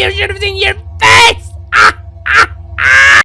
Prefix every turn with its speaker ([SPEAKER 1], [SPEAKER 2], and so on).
[SPEAKER 1] you should have seen your face!